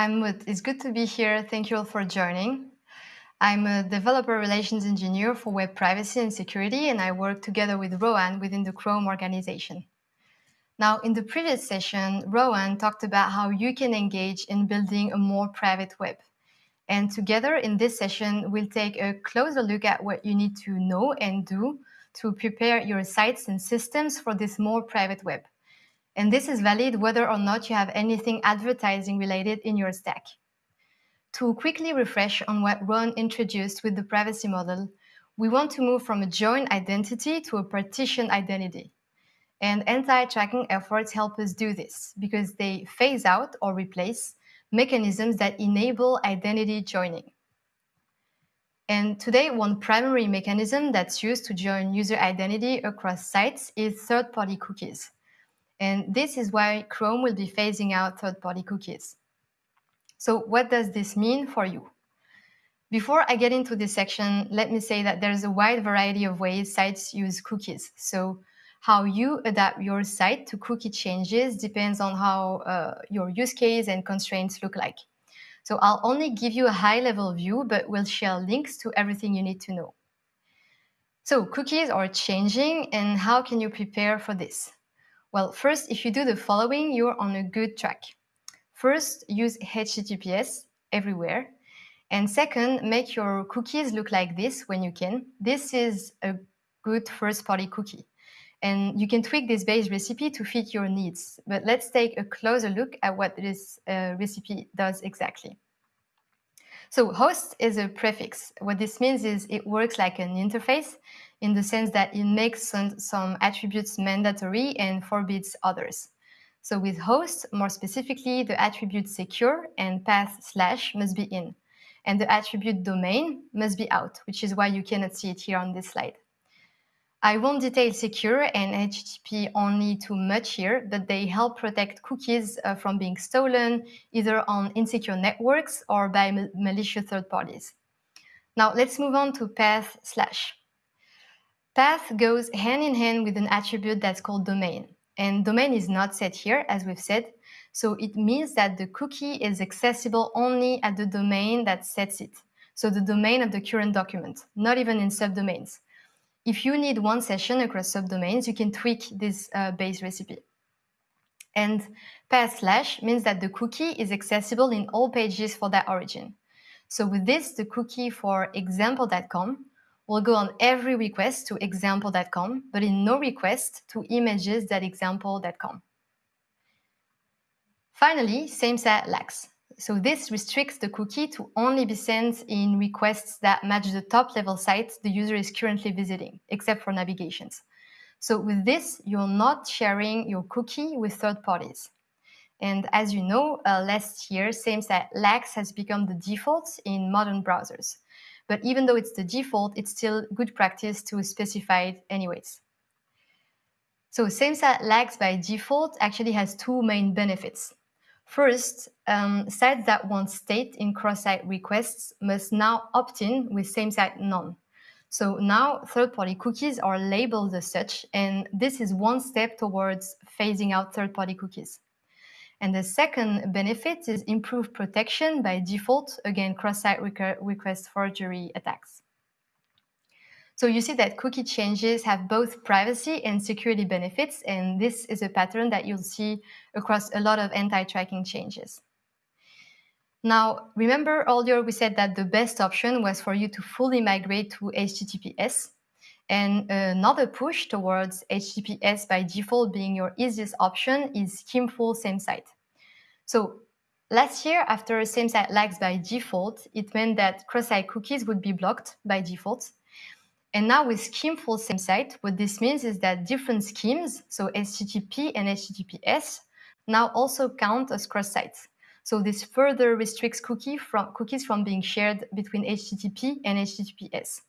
I'm Mut. It's good to be here. Thank you all for joining. I'm a developer relations engineer for web privacy and security, and I work together with Rowan within the Chrome organization. Now, in the previous session, Rowan talked about how you can engage in building a more private web. And together in this session, we'll take a closer look at what you need to know and do to prepare your sites and systems for this more private web. And this is valid whether or not you have anything advertising related in your stack. To quickly refresh on what Ron introduced with the privacy model, we want to move from a joint identity to a partition identity. And anti-tracking efforts help us do this because they phase out or replace mechanisms that enable identity joining. And today, one primary mechanism that's used to join user identity across sites is third-party cookies. And this is why Chrome will be phasing out third-party cookies. So what does this mean for you? Before I get into this section, let me say that there's a wide variety of ways sites use cookies. So how you adapt your site to cookie changes depends on how uh, your use case and constraints look like. So I'll only give you a high-level view, but we'll share links to everything you need to know. So cookies are changing, and how can you prepare for this? Well, first, if you do the following, you're on a good track. First, use HTTPS everywhere. And second, make your cookies look like this when you can. This is a good first-party cookie. And you can tweak this base recipe to fit your needs. But let's take a closer look at what this uh, recipe does exactly. So host is a prefix. What this means is it works like an interface in the sense that it makes some, some attributes mandatory and forbids others. So with host, more specifically, the attribute secure and path slash must be in. And the attribute domain must be out, which is why you cannot see it here on this slide. I won't detail secure and HTTP only too much here, but they help protect cookies uh, from being stolen either on insecure networks or by malicious third parties. Now let's move on to path slash. Path goes hand in hand with an attribute that's called domain. And domain is not set here, as we've said. So it means that the cookie is accessible only at the domain that sets it. So the domain of the current document, not even in subdomains. If you need one session across subdomains, you can tweak this uh, base recipe. And path slash means that the cookie is accessible in all pages for that origin. So with this, the cookie for example.com will go on every request to example.com, but in no request to images.example.com. Finally, same-site lax. So this restricts the cookie to only be sent in requests that match the top level site the user is currently visiting, except for navigations. So with this, you're not sharing your cookie with third parties. And as you know, uh, last year, same-site lax has become the default in modern browsers. But even though it's the default, it's still good practice to specify it anyways. So same-site lax by default actually has two main benefits. First, um, sites that want state in cross-site requests must now opt in with same-site none. So now third-party cookies are labeled as such, and this is one step towards phasing out third-party cookies. And the second benefit is improved protection by default against cross-site request forgery attacks. So you see that cookie changes have both privacy and security benefits, and this is a pattern that you'll see across a lot of anti-tracking changes. Now, remember earlier we said that the best option was for you to fully migrate to HTTPS, and another push towards HTTPS by default being your easiest option is schemeful same site. So last year, after same site lax by default, it meant that cross-site cookies would be blocked by default. And now with schemeful same site, what this means is that different schemes, so HTTP and HTTPS, now also count as cross-sites. So this further restricts cookie from, cookies from being shared between HTTP and HTTPS.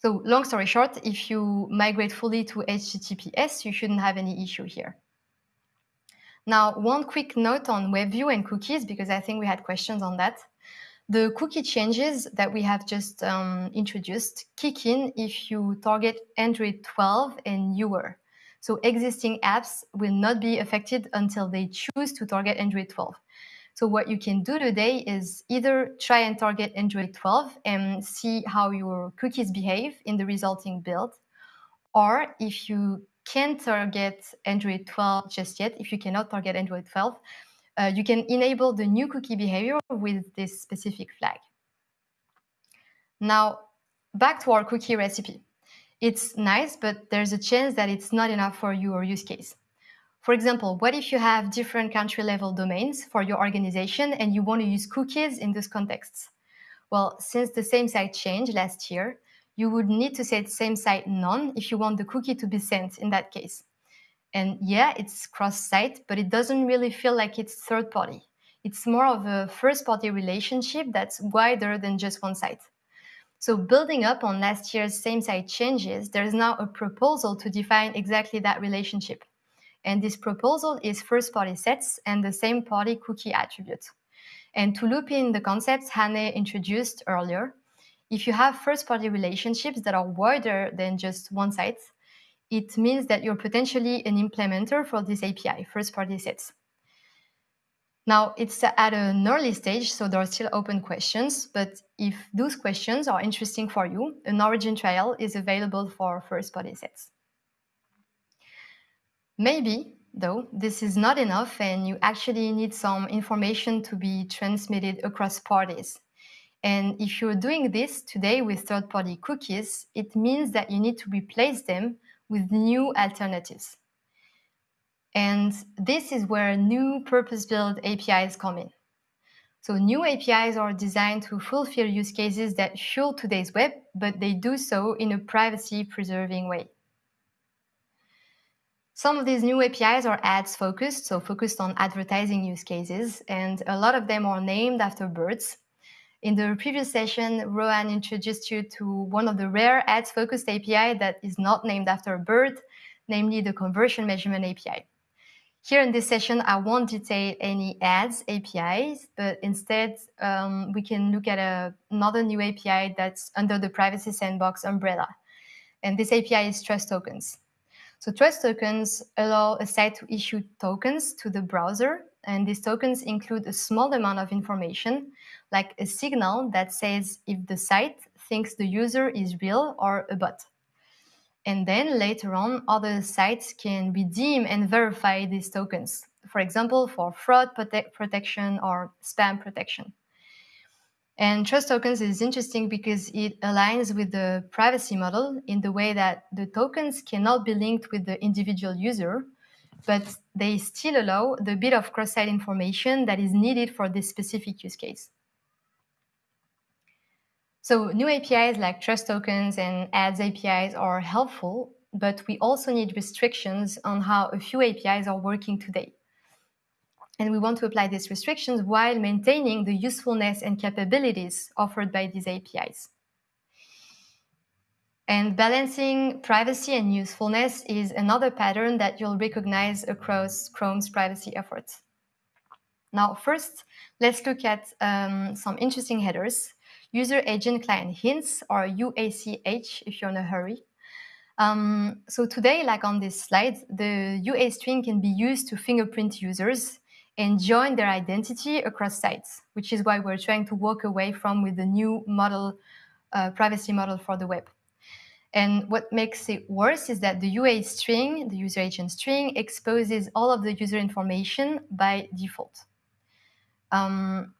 So long story short, if you migrate fully to HTTPS, you shouldn't have any issue here. Now, one quick note on WebView and cookies, because I think we had questions on that. The cookie changes that we have just um, introduced kick in if you target Android 12 and newer. So existing apps will not be affected until they choose to target Android 12. So what you can do today is either try and target Android 12 and see how your cookies behave in the resulting build, or if you can't target Android 12 just yet, if you cannot target Android 12, uh, you can enable the new cookie behavior with this specific flag. Now, back to our cookie recipe. It's nice, but there's a chance that it's not enough for your use case. For example, what if you have different country level domains for your organization and you want to use cookies in those contexts? Well, since the same site changed last year, you would need to set same site none if you want the cookie to be sent in that case. And yeah, it's cross-site, but it doesn't really feel like it's third party. It's more of a first party relationship that's wider than just one site. So building up on last year's same site changes, there's now a proposal to define exactly that relationship. And this proposal is first party sets and the same party cookie attribute. And to loop in the concepts Hannah introduced earlier, if you have first party relationships that are wider than just one site, it means that you're potentially an implementer for this API, first party sets. Now, it's at an early stage, so there are still open questions, but if those questions are interesting for you, an origin trial is available for first party sets. Maybe, though, this is not enough and you actually need some information to be transmitted across parties. And if you're doing this today with third party cookies, it means that you need to replace them with new alternatives. And this is where new purpose-built APIs come in. So new APIs are designed to fulfill use cases that fuel today's web, but they do so in a privacy-preserving way. Some of these new APIs are ads focused, so focused on advertising use cases, and a lot of them are named after birds. In the previous session, Rowan introduced you to one of the rare ads focused API that is not named after a bird, namely the conversion measurement API. Here in this session, I won't detail any ads APIs, but instead um, we can look at a, another new API that's under the Privacy Sandbox umbrella. And this API is Trust Tokens. So Trust Tokens allow a site to issue tokens to the browser, and these tokens include a small amount of information, like a signal that says if the site thinks the user is real or a bot. And then later on, other sites can redeem and verify these tokens, for example, for fraud prote protection or spam protection. And trust tokens is interesting because it aligns with the privacy model in the way that the tokens cannot be linked with the individual user, but they still allow the bit of cross-site information that is needed for this specific use case. So new APIs like trust tokens and ads APIs are helpful, but we also need restrictions on how a few APIs are working today. And we want to apply these restrictions while maintaining the usefulness and capabilities offered by these APIs. And balancing privacy and usefulness is another pattern that you'll recognize across Chrome's privacy efforts. Now, first, let's look at um, some interesting headers user agent client hints or UACH if you're in a hurry. Um, so today, like on this slide, the UA string can be used to fingerprint users and join their identity across sites, which is why we're trying to walk away from with the new model, uh, privacy model for the web. And what makes it worse is that the UA string, the user agent string, exposes all of the user information by default. Um,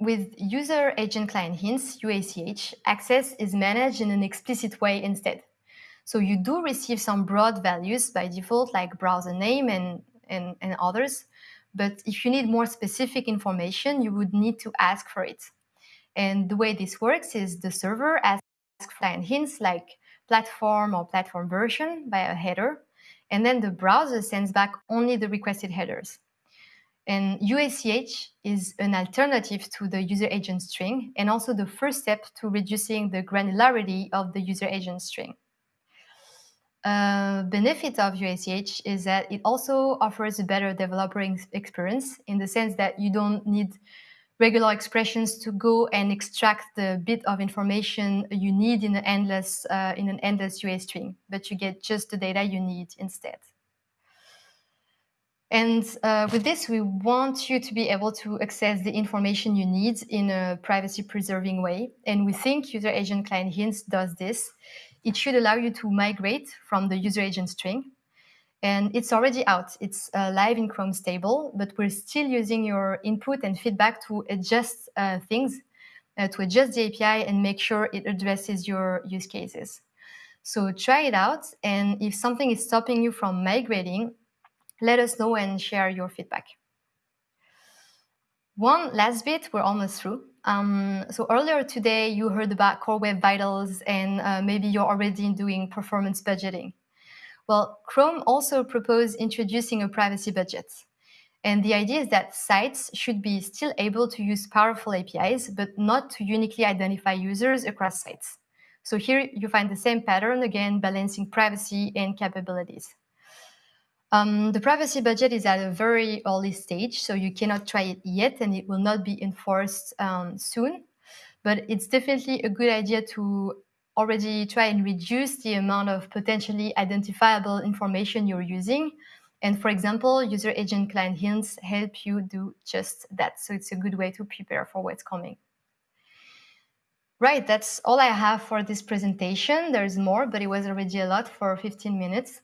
with user agent client hints, UACH, access is managed in an explicit way instead. So you do receive some broad values by default, like browser name and, and, and others. But if you need more specific information, you would need to ask for it. And the way this works is the server asks client hints like platform or platform version by a header, and then the browser sends back only the requested headers. And UACH is an alternative to the user agent string and also the first step to reducing the granularity of the user agent string. A benefit of UACH is that it also offers a better developer experience in the sense that you don't need regular expressions to go and extract the bit of information you need in an endless uh, in an endless UA string, but you get just the data you need instead. And uh, with this, we want you to be able to access the information you need in a privacy preserving way. And we think user agent client hints does this. It should allow you to migrate from the user agent string. And it's already out. It's uh, live in Chrome stable, but we're still using your input and feedback to adjust uh, things, uh, to adjust the API and make sure it addresses your use cases. So try it out. And if something is stopping you from migrating, let us know and share your feedback. One last bit, we're almost through. Um, so earlier today, you heard about Core Web Vitals, and uh, maybe you're already doing performance budgeting. Well, Chrome also proposed introducing a privacy budget. And the idea is that sites should be still able to use powerful APIs, but not to uniquely identify users across sites. So here you find the same pattern, again, balancing privacy and capabilities. Um, the privacy budget is at a very early stage, so you cannot try it yet, and it will not be enforced um, soon. But it's definitely a good idea to already try and reduce the amount of potentially identifiable information you're using. And for example, user agent client hints help you do just that. So it's a good way to prepare for what's coming. Right, that's all I have for this presentation. There's more, but it was already a lot for 15 minutes.